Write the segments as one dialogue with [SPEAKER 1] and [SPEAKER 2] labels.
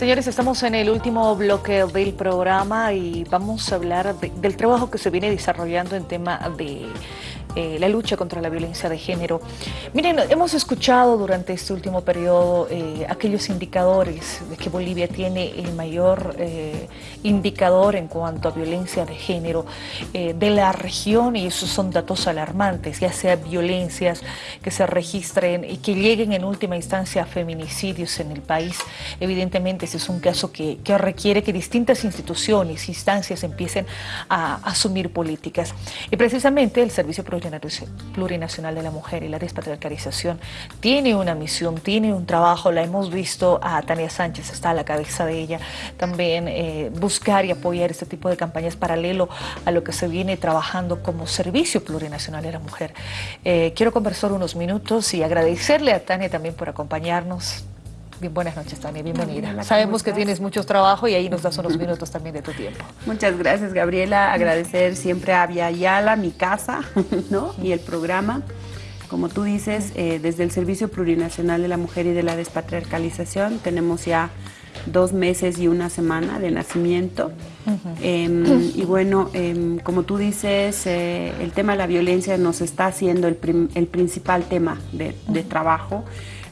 [SPEAKER 1] Señores, estamos en el último bloque del programa y vamos a hablar del trabajo que se viene desarrollando en tema de eh, la lucha contra la violencia de género. Miren, hemos escuchado durante este último periodo eh, aquellos indicadores de que Bolivia tiene el mayor eh, indicador en cuanto a violencia de género de la región y esos son datos alarmantes, ya sea violencias que se registren y que lleguen en última instancia a feminicidios en el país. Evidentemente ese es un caso que, que requiere que distintas instituciones, instancias empiecen a asumir políticas. Y precisamente el Servicio Plurinacional de la Mujer y la Despatriarcalización tiene una misión, tiene un trabajo, la hemos visto a Tania Sánchez, está a la cabeza de ella, también eh, buscar y apoyar este tipo de campañas paralelo a lo que se viene trabajando como Servicio Plurinacional de la Mujer. Eh, quiero conversar unos minutos y agradecerle a Tania también por acompañarnos. Bien, buenas noches, Tania, bienvenida. Sabemos que tienes mucho trabajo y ahí nos das unos minutos también de tu tiempo.
[SPEAKER 2] Muchas gracias, Gabriela. Agradecer siempre a Via Yala, mi casa, ¿no? Y el programa. Como tú dices, eh, desde el Servicio Plurinacional de la Mujer y de la Despatriarcalización tenemos ya dos meses y una semana de nacimiento. Em, y bueno, em, como tú dices, eh, el tema de la violencia nos está haciendo el, principal tema de, de trabajo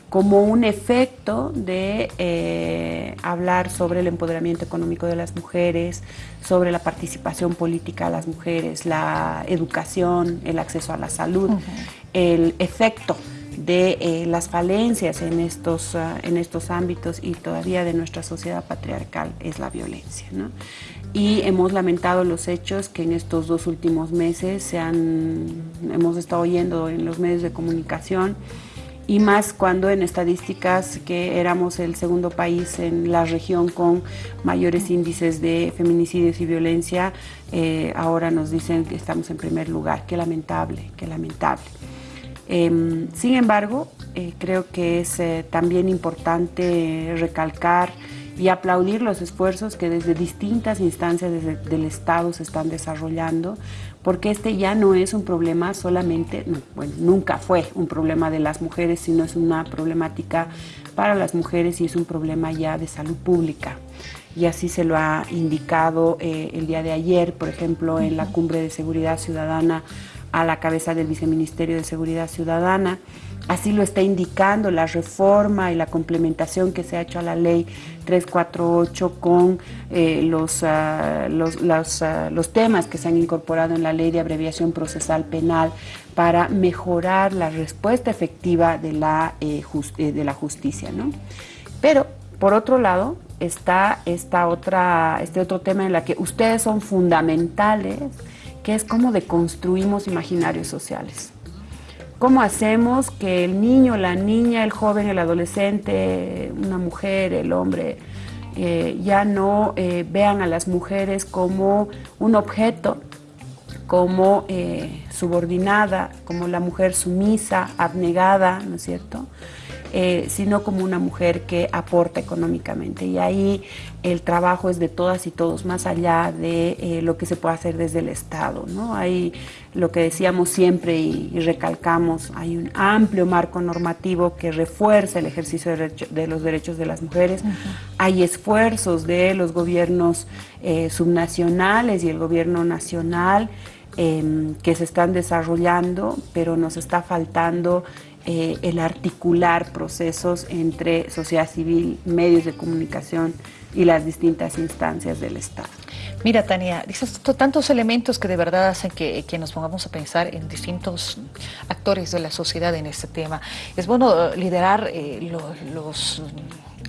[SPEAKER 2] como un efecto de eh, hablar sobre el empoderamiento económico de las mujeres, sobre la participación política de las mujeres, la educación, el acceso a la salud, el efecto de eh, las falencias en estos, ah, en estos ámbitos y todavía de nuestra sociedad patriarcal es la violencia. Y hemos lamentado los hechos que en estos dos últimos meses se han, hemos estado oyendo en los medios de comunicación, y más cuando en estadísticas que éramos el segundo país en la región con mayores índices de feminicidios y violencia, eh, ahora nos dicen que estamos en primer lugar. Qué lamentable, qué lamentable. Em, sin embargo, eh, creo que es eh, también importante recalcar y aplaudir los esfuerzos que desde distintas instancias del Estado se están desarrollando, porque este ya no es un problema solamente, bueno, nunca fue un problema de las mujeres, sino es una problemática para las mujeres y es un problema ya de salud pública. Y así se lo ha indicado eh, el día de ayer, por ejemplo, en la Cumbre de Seguridad Ciudadana a la cabeza del Viceministerio de Seguridad Ciudadana, Así lo está indicando la reforma y la complementación que se ha hecho a la ley 348 con eh, los, ah, ah, los, temas que se han incorporado en la ley de abreviación procesal penal para mejorar la respuesta efectiva de la, eh, eh, de la justicia. ¿no? Pero, por otro lado, está esta otra, este otro tema en la que ustedes son fundamentales, que es cómo deconstruimos imaginarios sociales. ¿Cómo hacemos que el niño, la niña, el joven, el adolescente, una mujer, el hombre, eh, ya no eh, vean a las mujeres como un objeto, como eh, subordinada, como la mujer sumisa, abnegada, ¿no es cierto? Eh, sino como una mujer que aporta económicamente. Y ahí el trabajo es de todas y todos, más allá de eh, lo que se puede hacer desde el Estado. ¿no? Hay lo que decíamos siempre y, recalcamos, hay un amplio marco normativo que refuerza el ejercicio de, los derechos de las mujeres. Hay esfuerzos de los gobiernos eh, subnacionales y el gobierno nacional em, que se están desarrollando, pero nos está faltando eh, el articular procesos entre sociedad civil, medios de comunicación y las distintas instancias del Estado.
[SPEAKER 1] Mira, Tania, dices tantos elementos que de verdad hacen que, nos pongamos a pensar en distintos actores de la sociedad en este tema. Es bueno liderar eh, los,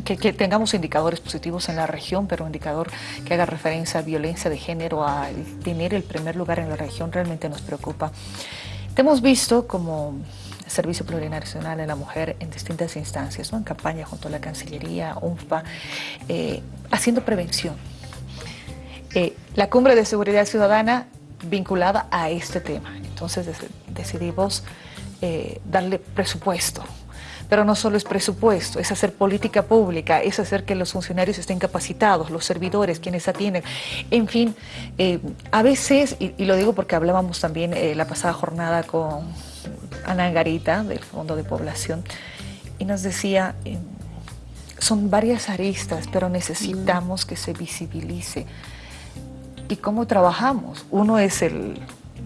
[SPEAKER 1] que, que, tengamos indicadores positivos en la región, pero un indicador que haga referencia a violencia de género, a tener el primer lugar en la región, realmente nos preocupa. Hemos visto como Servicio Plurinacional de la Mujer en distintas instancias, ¿no? en campaña junto a la Cancillería, UNFPA, eh, haciendo prevención. Eh, la Cumbre de Seguridad Ciudadana vinculada a este tema. Entonces decidimos eh, darle presupuesto. Pero no solo es presupuesto, es hacer política pública, es hacer que los funcionarios estén capacitados, los servidores, quienes atienden. En fin, a veces, y, lo digo porque hablábamos también la pasada jornada con Ana Garita, del Fondo de Población, y nos decía, eh, son varias aristas, pero necesitamos que se visibilice. ¿Y cómo trabajamos? Uno es el,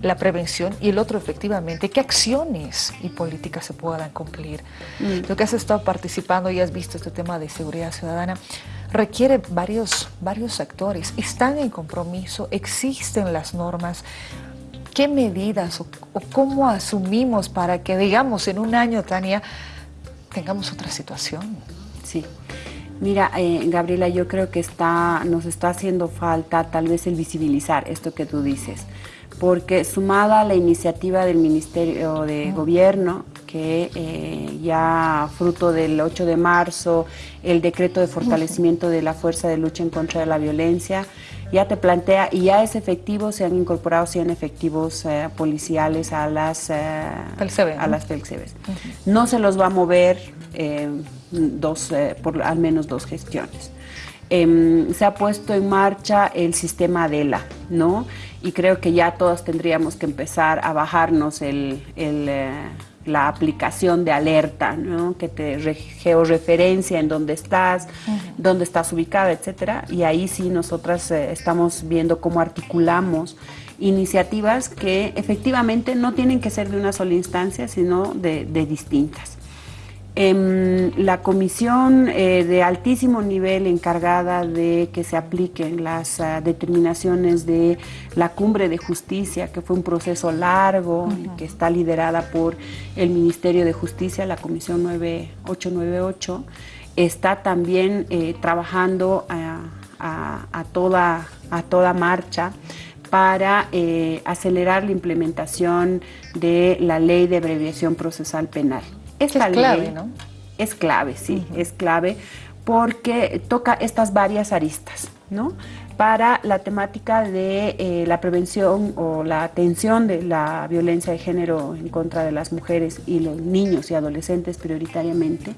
[SPEAKER 1] la prevención y el otro efectivamente, qué acciones y políticas se puedan cumplir. Mm. Lo que has estado participando y has visto este tema de seguridad ciudadana requiere varios, varios actores, están en compromiso, existen las normas, ¿qué medidas o, cómo asumimos para que, digamos, en un año, Tania, tengamos otra situación?
[SPEAKER 2] Sí. Mira, eh, Gabriela, yo creo que está, nos está haciendo falta tal vez el visibilizar esto que tú dices, porque sumada a la iniciativa del Ministerio de Gobierno, que eh, ya fruto del 8 de marzo, el decreto de fortalecimiento de la fuerza de lucha en contra de la violencia, ya te plantea, y ya es efectivo, se han incorporado 100 efectivos eh, policiales a las, eh, a las No se los va a mover eh, dos, por al menos dos gestiones. Em, se ha puesto en marcha el sistema ADELA, ¿no? Y creo que ya todos tendríamos que empezar a bajarnos el, el la aplicación de alerta, ¿no? que te georreferencia en dónde estás, dónde estás ubicada, etcétera. Y ahí sí nosotras eh, estamos viendo cómo articulamos iniciativas que efectivamente no tienen que ser de una sola instancia, sino de distintas. Em, la comisión eh, de altísimo nivel encargada de que se apliquen las ah, determinaciones de la cumbre de justicia, que fue un proceso largo, que está liderada por el Ministerio de Justicia, la Comisión 9898, está también eh, trabajando a, toda, a toda marcha para eh, acelerar la implementación de la ley de abreviación procesal penal.
[SPEAKER 1] Esta es clave, ¿no?
[SPEAKER 2] Es clave, sí, es clave porque toca estas varias aristas, ¿no? Para la temática de eh, la prevención o la atención de la violencia de género en contra de las mujeres y los niños y adolescentes prioritariamente,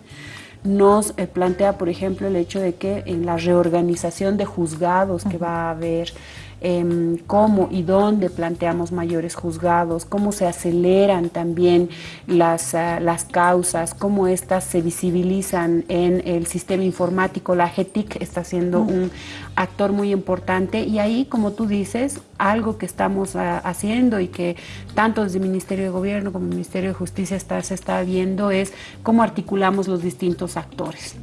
[SPEAKER 2] nos eh, plantea, por ejemplo, el hecho de que en la reorganización de juzgados que va a haber, Em, cómo y dónde planteamos mayores juzgados, cómo se aceleran también las, ah, las causas, cómo éstas se visibilizan en el sistema informático. La GETIC está siendo un actor muy importante y ahí, como tú dices, algo que estamos ah, haciendo y que tanto desde el Ministerio de Gobierno como el Ministerio de Justicia está, se está viendo es cómo articulamos los distintos actores.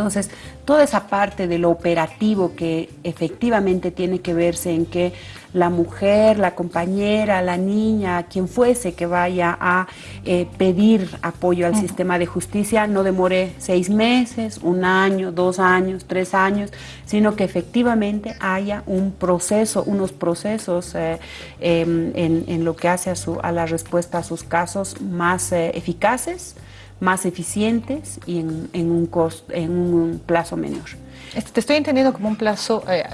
[SPEAKER 2] Entonces, toda esa parte de lo operativo que efectivamente tiene que verse en que la mujer, la compañera, la niña, quien fuese que vaya a eh, pedir apoyo al sistema de justicia, no demore seis meses, un año, dos años, tres años, sino que efectivamente haya un proceso, unos procesos eh, em, en, lo que hace a, su, a la respuesta a sus casos más eh, eficaces, más eficientes y en, un, en un plazo menor.
[SPEAKER 1] Este, te estoy entendiendo como un plazo, eh,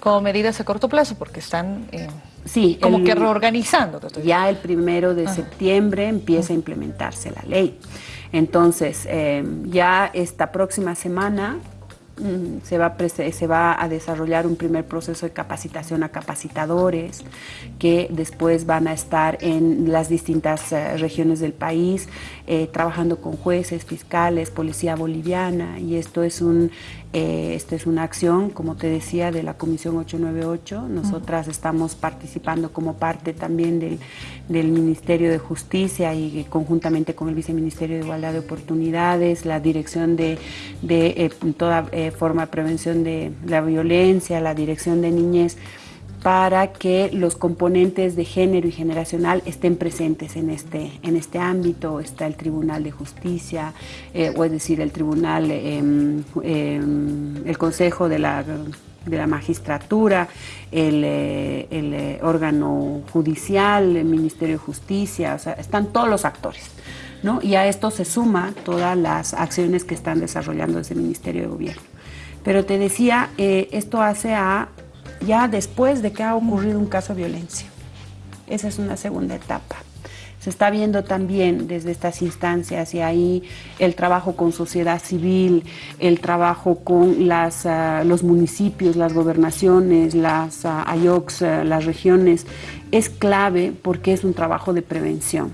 [SPEAKER 1] como medidas a corto plazo, porque están eh, sí, como que reorganizando.
[SPEAKER 2] ya el primero de septiembre empieza a implementarse la ley. Entonces, eh, ya esta próxima semana se va, se va a desarrollar un primer proceso de capacitación a capacitadores que después van a estar en las distintas eh, regiones del país eh, trabajando con jueces, fiscales, policía boliviana y esto es un eh, esta es una acción, como te decía, de la Comisión 898. Nosotras estamos participando como parte también del, Ministerio de Justicia y conjuntamente con el Viceministerio de Igualdad de Oportunidades, la Dirección de, de toda forma prevención de la violencia, la Dirección de Niñez, para que los componentes de género y generacional estén presentes en este, en este ámbito. Está el Tribunal de Justicia, eh, o es decir, el Tribunal, em, em, el Consejo de la, de la Magistratura, el, eh, eh, órgano judicial, el Ministerio de Justicia, o sea, están todos los actores. ¿no? Y a esto se suma todas las acciones que están desarrollando desde Ministerio de Gobierno. Pero te decía, esto hace a ya después de que ha ocurrido un caso de violencia. Esa es una segunda etapa. Se está viendo también desde estas instancias y ahí el trabajo con sociedad civil, el trabajo con las, ah, los municipios, las gobernaciones, las uh, AYOX, ah, las regiones, es clave porque es un trabajo de prevención.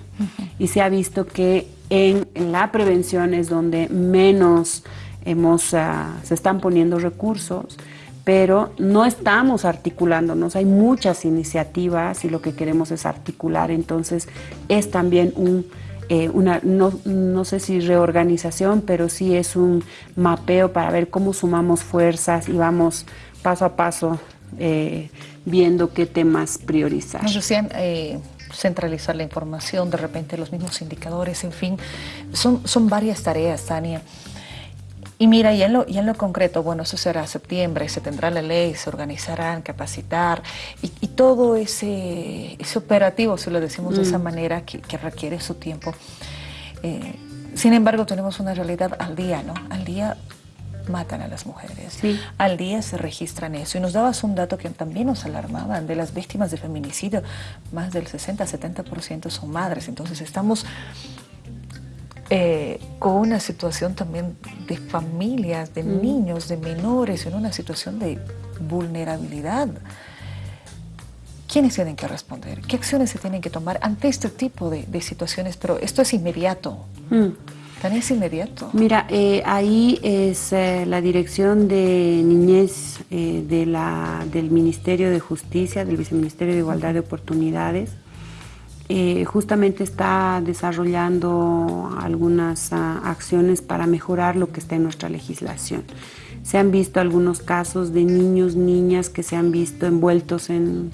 [SPEAKER 2] Y se ha visto que en, la prevención es donde menos hemos, ah, se están poniendo recursos, pero no estamos articulándonos, hay muchas iniciativas y lo que queremos es articular, entonces es también un, eh, una, no, no, sé si reorganización, pero sí es un mapeo para ver cómo sumamos fuerzas y vamos paso a paso eh, viendo qué temas priorizar.
[SPEAKER 1] Eh, centralizar la información, de repente los mismos indicadores, en fin, son, son varias tareas, Tania. Y mira, y en, lo, y en lo concreto, bueno, eso será septiembre, se tendrá la ley, se organizarán, capacitar, y, todo ese, ese, operativo, si lo decimos de esa mm. manera, que, requiere su tiempo. Eh, sin embargo, tenemos una realidad al día, ¿no? Al día matan a las mujeres. Al día se registran eso. Y nos dabas un dato que también nos alarmaban, de las víctimas de feminicidio, más del 60-70% son madres. Entonces estamos eh, con una situación también de familias, de mm. niños, de menores, en una situación de vulnerabilidad. ¿Quiénes tienen que responder? ¿Qué acciones se tienen que tomar ante este tipo de, situaciones? Pero esto es inmediato. Mm. ¿Tan es inmediato?
[SPEAKER 2] Mira, eh, ahí es eh, la Dirección de Niñez de la, del Ministerio de Justicia, del Viceministerio de Igualdad de Oportunidades, eh, justamente está desarrollando algunas ah, acciones para mejorar lo que está en nuestra legislación. Se han visto algunos casos de niños, niñas que se han visto envueltos en,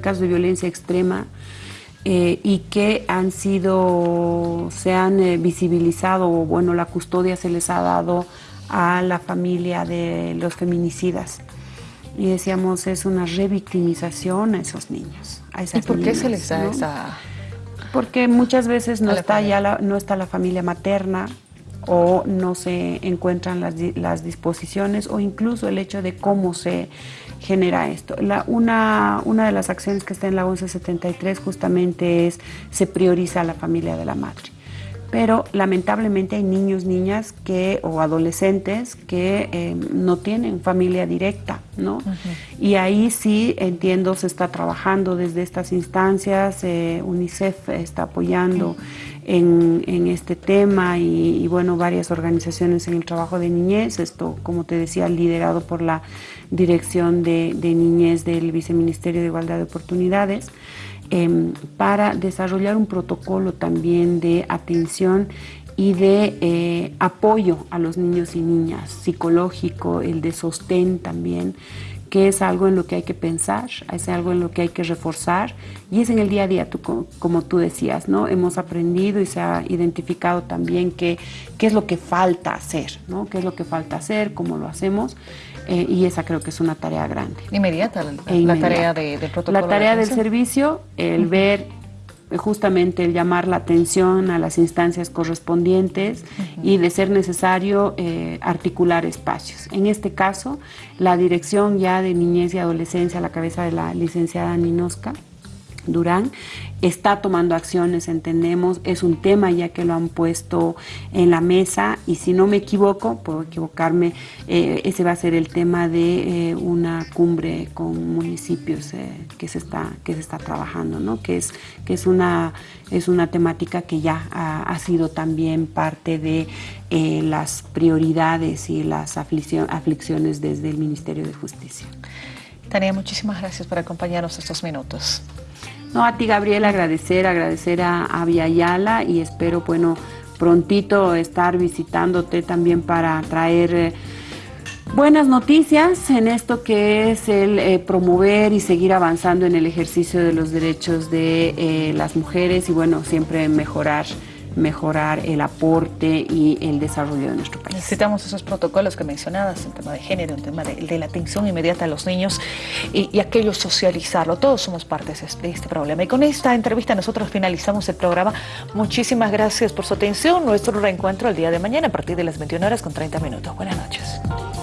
[SPEAKER 2] casos de violencia extrema eh, y que han sido, se han eh, visibilizado, o bueno, la custodia se les ha dado a la familia de los feminicidas. Y decíamos, es una revictimización a esos niños.
[SPEAKER 1] ¿Y por qué se les da esa...?
[SPEAKER 2] Porque muchas veces no está, ya la, no está la familia materna o no se encuentran las, las, disposiciones o incluso el hecho de cómo se genera esto. La, una, una de las acciones que está en la 1173 justamente es se prioriza a la familia de la madre pero lamentablemente hay niños, niñas que, o adolescentes que eh, no tienen familia directa, ¿no? Y ahí sí entiendo se está trabajando desde estas instancias, eh, UNICEF está apoyando en, este tema y, bueno, varias organizaciones en el trabajo de niñez, esto como te decía, liderado por la Dirección de Niñez del Viceministerio de Igualdad de Oportunidades. Em, para desarrollar un protocolo también de atención y de eh, apoyo a los niños y niñas, psicológico, el de sostén también, que es algo en lo que hay que pensar, es algo en lo que hay que reforzar y es en el día a día, como tú decías, ¿no? Hemos aprendido y se ha identificado también qué es lo que falta hacer, ¿no? ¿Qué es lo que falta hacer, cómo lo hacemos eh, y esa creo que es una tarea grande.
[SPEAKER 1] Inmediata la, e tarea de, del protocolo.
[SPEAKER 2] La tarea del servicio, el ver justamente el llamar la atención a las instancias correspondientes y de ser necesario eh, articular espacios. En este caso, la dirección ya de niñez y adolescencia a la cabeza de la licenciada Ninosca Durán está tomando acciones, entendemos, es un tema ya que lo han puesto en la mesa y si no me equivoco, puedo equivocarme, eh, ese va a ser el tema de eh, una cumbre con municipios eh, que, se está, que se está trabajando, ¿no? que, es, que es, una, es una temática que ya ha, sido también parte de las prioridades y las aflicciones desde el Ministerio de Justicia.
[SPEAKER 1] Tania, muchísimas gracias por acompañarnos estos minutos.
[SPEAKER 2] No, a ti Gabriel, agradecer, agradecer a, a Yala y espero, bueno, prontito estar visitándote también para traer eh, buenas noticias en esto que es el eh, promover y seguir avanzando en el ejercicio de los derechos de eh, las mujeres y bueno, siempre mejorar mejorar el aporte y el desarrollo de nuestro país.
[SPEAKER 1] Necesitamos esos protocolos que mencionabas, en tema de género, en tema de, la atención inmediata a los niños y, aquello socializarlo. Todos somos partes de este problema. Y con esta entrevista nosotros finalizamos el programa. Muchísimas gracias por su atención. Nuestro reencuentro el día de mañana a partir de las 21 horas con 30 minutos. Buenas noches.